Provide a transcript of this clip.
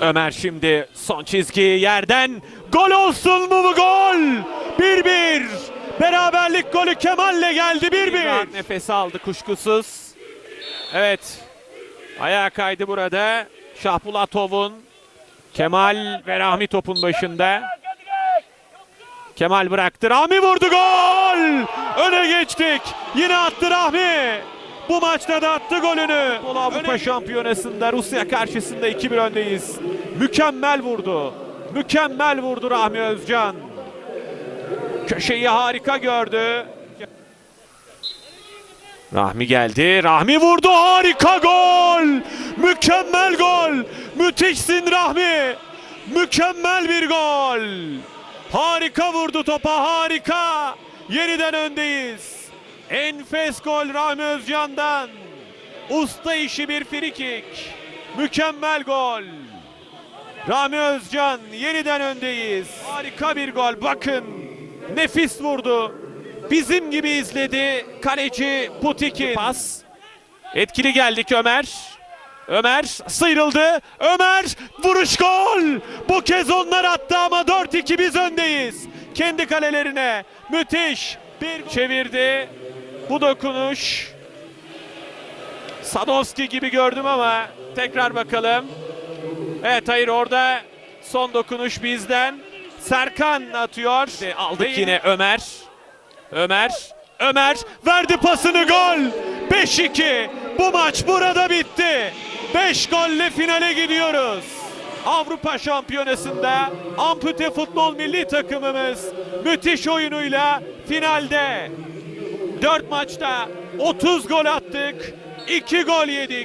Ömer şimdi son çizgi yerden gol olsun mu bu gol? 1-1. Beraberlik golü Kemal'le geldi 1-1. Nefes aldı kuşkusuz. Evet. Ayağa kaydı burada. Şahbulatov'un Kemal ve Rahmi topun başında. Kemal bıraktı. Rahmi vurdu gol. Öne geçtik. Yine attı Rahmi. Bu maçta da attı golünü. Futbol Avrupa Şampiyonası'nda Rusya karşısında 2-1 öndeyiz. Mükemmel vurdu. Mükemmel vurdu Rahmi Özcan. Köşeyi harika gördü. Rahmi geldi. Rahmi vurdu. Harika gol. Mükemmel gol. Müthişsin Rahmi. Mükemmel bir gol. Harika vurdu topa. Harika. Yeniden öndeyiz. Enfes gol Rahmi Özcan'dan. Usta işi bir frikik. Mükemmel gol. Rami Özcan yeniden öndeyiz. Harika bir gol. Bakın nefis vurdu. Bizim gibi izledi kaleci Putik'in. Pas. Etkili geldik Ömer. Ömer sıyrıldı. Ömer vuruş gol. Bu kez onlar attı ama 4-2 biz öndeyiz. Kendi kalelerine. Müthiş. Bir çevirdi. Bu dokunuş. Sadowski gibi gördüm ama tekrar bakalım. Evet hayır orada son dokunuş bizden. Serkan atıyor. Aldık yine Ömer. Ömer. Ömer verdi pasını gol. 5-2. Bu maç burada bitti. 5 golle finale gidiyoruz. Avrupa Şampiyonası'nda ampute futbol milli takımımız müthiş oyunuyla finalde. 4 maçta 30 gol attık. 2 gol yedik.